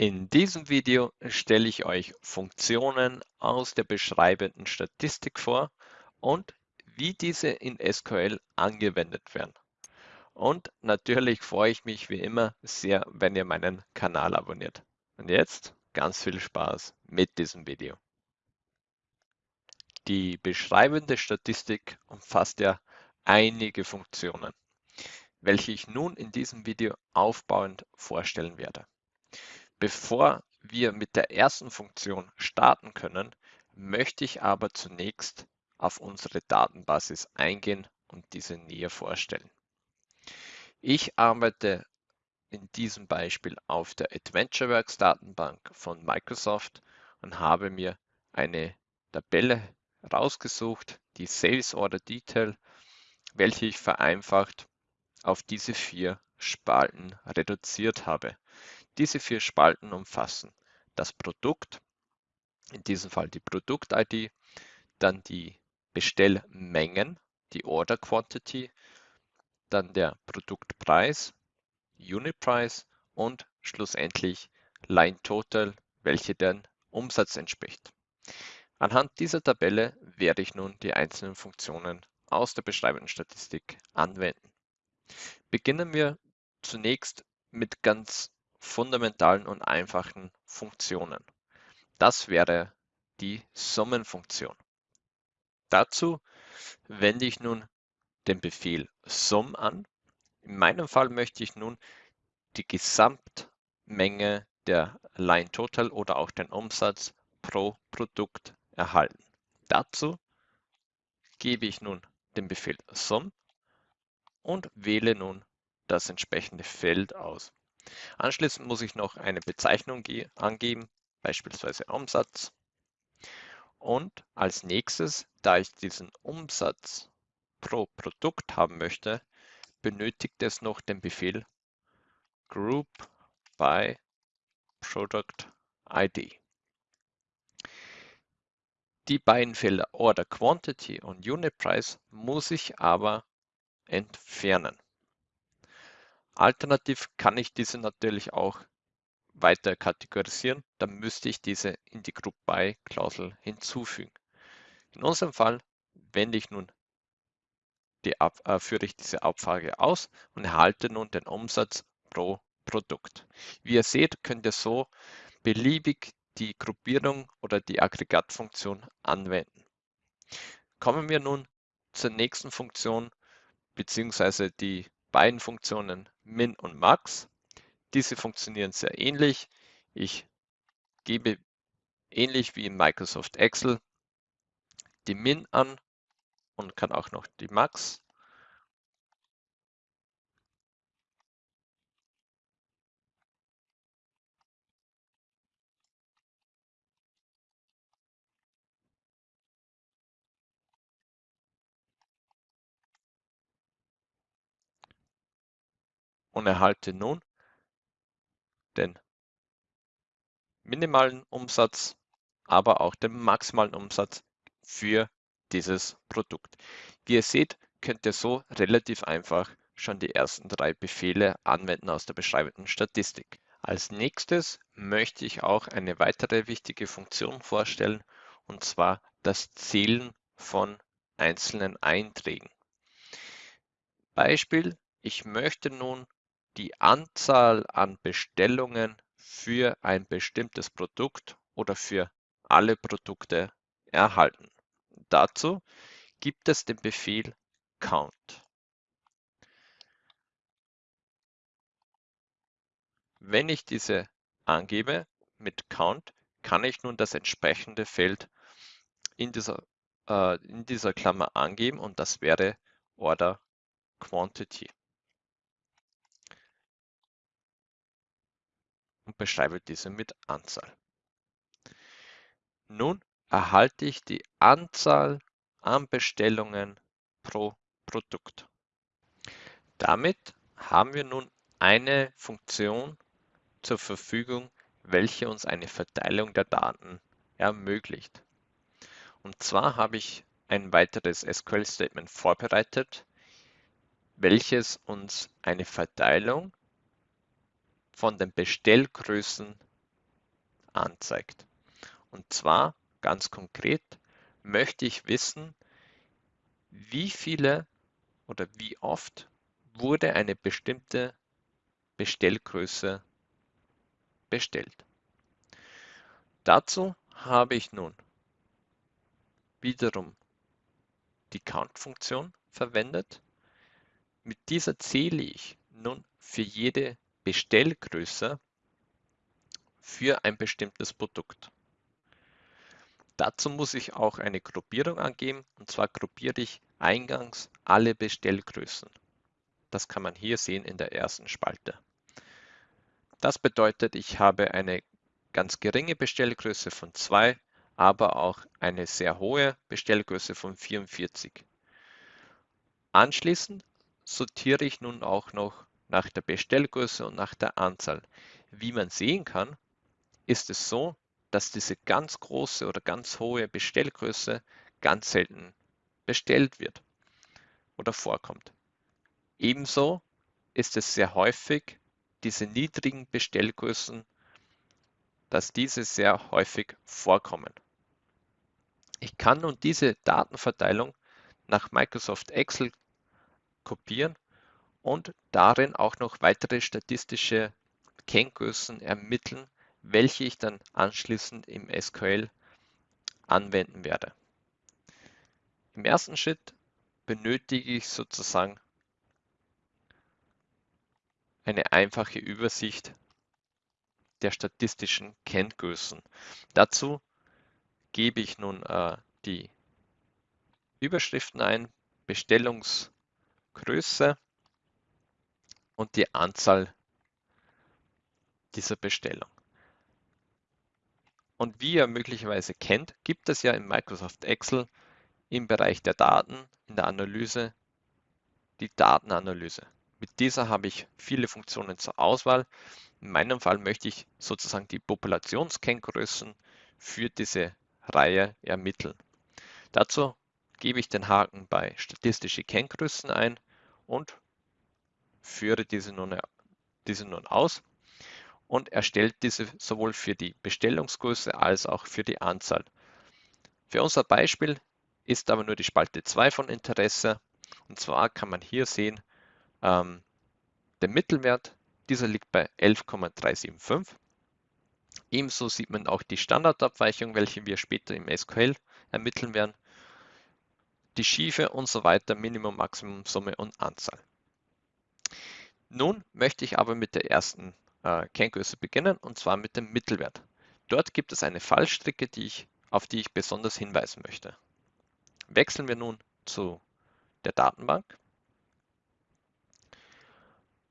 In diesem Video stelle ich euch Funktionen aus der beschreibenden Statistik vor und wie diese in SQL angewendet werden. Und natürlich freue ich mich wie immer sehr, wenn ihr meinen Kanal abonniert. Und jetzt ganz viel Spaß mit diesem Video. Die beschreibende Statistik umfasst ja einige Funktionen, welche ich nun in diesem Video aufbauend vorstellen werde. Bevor wir mit der ersten Funktion starten können, möchte ich aber zunächst auf unsere Datenbasis eingehen und diese näher vorstellen. Ich arbeite in diesem Beispiel auf der AdventureWorks Datenbank von Microsoft und habe mir eine Tabelle rausgesucht, die Sales Order Detail, welche ich vereinfacht auf diese vier Spalten reduziert habe. Diese vier Spalten umfassen das Produkt, in diesem Fall die Produkt-ID, dann die Bestellmengen, die Order Quantity, dann der Produktpreis, Unit Price und schlussendlich Line Total, welche den Umsatz entspricht. Anhand dieser Tabelle werde ich nun die einzelnen Funktionen aus der beschreibenden Statistik anwenden. Beginnen wir zunächst mit ganz fundamentalen und einfachen Funktionen. Das wäre die Summenfunktion. Dazu wende ich nun den Befehl sum an. In meinem Fall möchte ich nun die Gesamtmenge der Line Total oder auch den Umsatz pro Produkt erhalten. Dazu gebe ich nun den Befehl sum und wähle nun das entsprechende Feld aus. Anschließend muss ich noch eine Bezeichnung angeben, beispielsweise Umsatz. Und als nächstes, da ich diesen Umsatz pro Produkt haben möchte, benötigt es noch den Befehl group by product ID. Die beiden Felder Order Quantity und Unit Price muss ich aber entfernen. Alternativ kann ich diese natürlich auch weiter kategorisieren, dann müsste ich diese in die Group By Klausel hinzufügen. In unserem Fall wende ich nun die Ab, äh, führe ich diese Abfrage aus und erhalte nun den Umsatz pro Produkt. Wie ihr seht, könnt ihr so beliebig die Gruppierung oder die Aggregatfunktion anwenden. Kommen wir nun zur nächsten Funktion beziehungsweise die beiden Funktionen min und max. Diese funktionieren sehr ähnlich. Ich gebe ähnlich wie in Microsoft Excel die min an und kann auch noch die max. Und erhalte nun den minimalen Umsatz, aber auch den maximalen Umsatz für dieses Produkt. Wie ihr seht, könnt ihr so relativ einfach schon die ersten drei Befehle anwenden aus der beschreibenden Statistik. Als nächstes möchte ich auch eine weitere wichtige Funktion vorstellen, und zwar das Zählen von einzelnen Einträgen. Beispiel, ich möchte nun die Anzahl an Bestellungen für ein bestimmtes Produkt oder für alle Produkte erhalten. Dazu gibt es den Befehl count. Wenn ich diese angebe mit count, kann ich nun das entsprechende Feld in dieser, äh, in dieser Klammer angeben und das wäre Order Quantity. Und beschreibe diese mit Anzahl. Nun erhalte ich die Anzahl an Bestellungen pro Produkt. Damit haben wir nun eine Funktion zur Verfügung, welche uns eine Verteilung der Daten ermöglicht. Und zwar habe ich ein weiteres SQL-Statement vorbereitet, welches uns eine Verteilung von den Bestellgrößen anzeigt. Und zwar ganz konkret möchte ich wissen, wie viele oder wie oft wurde eine bestimmte Bestellgröße bestellt. Dazu habe ich nun wiederum die Count-Funktion verwendet. Mit dieser zähle ich nun für jede Bestellgröße für ein bestimmtes Produkt. Dazu muss ich auch eine Gruppierung angeben und zwar gruppiere ich eingangs alle Bestellgrößen. Das kann man hier sehen in der ersten Spalte. Das bedeutet, ich habe eine ganz geringe Bestellgröße von 2, aber auch eine sehr hohe Bestellgröße von 44. Anschließend sortiere ich nun auch noch nach der Bestellgröße und nach der Anzahl. Wie man sehen kann, ist es so, dass diese ganz große oder ganz hohe Bestellgröße ganz selten bestellt wird oder vorkommt. Ebenso ist es sehr häufig, diese niedrigen Bestellgrößen, dass diese sehr häufig vorkommen. Ich kann nun diese Datenverteilung nach Microsoft Excel kopieren und darin auch noch weitere statistische Kenngrößen ermitteln, welche ich dann anschließend im SQL anwenden werde. Im ersten Schritt benötige ich sozusagen eine einfache Übersicht der statistischen Kenngrößen. Dazu gebe ich nun äh, die Überschriften ein, Bestellungsgröße und die Anzahl dieser Bestellung. Und wie ihr möglicherweise kennt, gibt es ja in Microsoft Excel im Bereich der Daten, in der Analyse, die Datenanalyse. Mit dieser habe ich viele Funktionen zur Auswahl. In meinem Fall möchte ich sozusagen die Populationskenngrößen für diese Reihe ermitteln. Dazu gebe ich den Haken bei statistische Kenngrößen ein und führe diese nun, diese nun aus und erstellt diese sowohl für die Bestellungsgröße als auch für die Anzahl. Für unser Beispiel ist aber nur die Spalte 2 von Interesse. Und zwar kann man hier sehen, ähm, der Mittelwert, dieser liegt bei 11,375. Ebenso sieht man auch die Standardabweichung, welche wir später im SQL ermitteln werden, die Schiefe und so weiter, Minimum, Maximum, Summe und Anzahl. Nun möchte ich aber mit der ersten äh, Kenngröße beginnen und zwar mit dem Mittelwert. Dort gibt es eine Fallstricke, die ich, auf die ich besonders hinweisen möchte. Wechseln wir nun zu der Datenbank.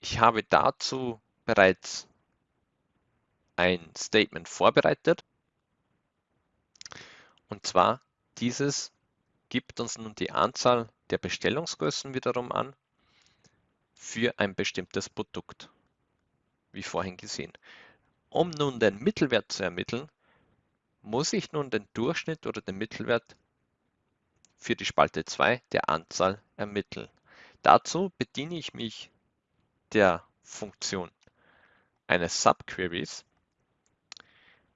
Ich habe dazu bereits ein Statement vorbereitet. Und zwar dieses gibt uns nun die Anzahl der Bestellungsgrößen wiederum an für ein bestimmtes Produkt wie vorhin gesehen. Um nun den Mittelwert zu ermitteln, muss ich nun den Durchschnitt oder den Mittelwert für die Spalte 2 der Anzahl ermitteln. Dazu bediene ich mich der Funktion eines Subqueries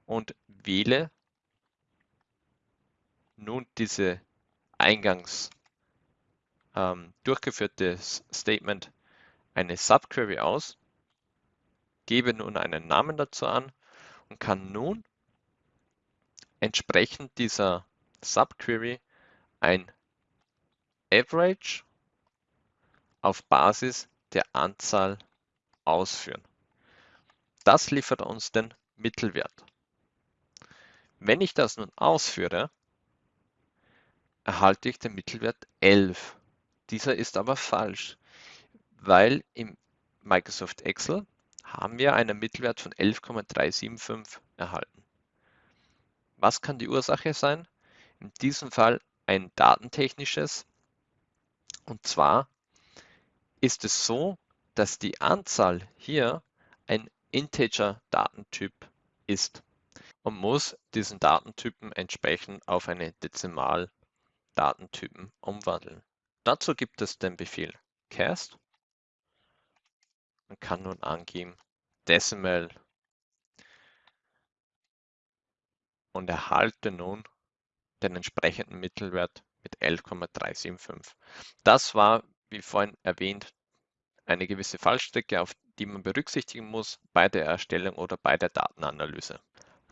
und wähle nun diese eingangs ähm, durchgeführte Statement eine Subquery aus gebe nun einen Namen dazu an und kann nun entsprechend dieser Subquery ein Average auf Basis der Anzahl ausführen. Das liefert uns den Mittelwert. Wenn ich das nun ausführe, erhalte ich den Mittelwert 11. Dieser ist aber falsch, weil im Microsoft Excel haben wir einen Mittelwert von 11,375 erhalten. Was kann die Ursache sein? In diesem Fall ein datentechnisches. Und zwar ist es so, dass die Anzahl hier ein Integer-Datentyp ist und muss diesen Datentypen entsprechend auf eine Dezimal-Datentypen umwandeln. Dazu gibt es den Befehl cast man kann nun angeben Decimal und erhalte nun den entsprechenden Mittelwert mit 11,375. Das war, wie vorhin erwähnt, eine gewisse Fallstrecke, auf die man berücksichtigen muss bei der Erstellung oder bei der Datenanalyse.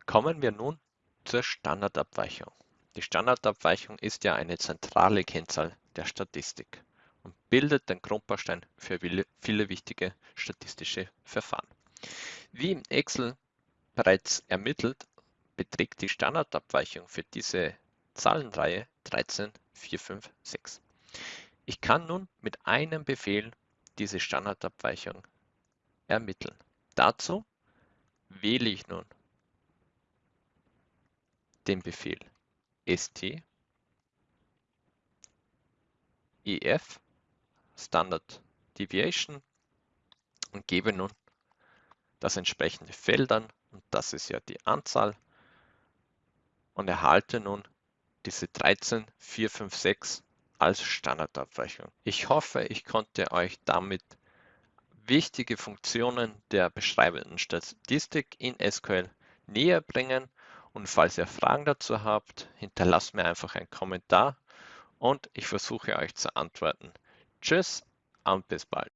Kommen wir nun zur Standardabweichung. Die Standardabweichung ist ja eine zentrale Kennzahl der Statistik und bildet den Grundbaustein für viele wichtige statistische Verfahren. Wie im Excel bereits ermittelt, beträgt die Standardabweichung für diese Zahlenreihe 13456. Ich kann nun mit einem Befehl diese Standardabweichung ermitteln. Dazu wähle ich nun den Befehl st ef Standard Deviation und gebe nun das entsprechende Feld an und das ist ja die Anzahl und erhalte nun diese 13456 als Standardabweichung. Ich hoffe, ich konnte euch damit wichtige Funktionen der beschreibenden Statistik in SQL näher bringen und falls ihr Fragen dazu habt, hinterlasst mir einfach einen Kommentar und ich versuche euch zu antworten. tschüss, Ampelsbald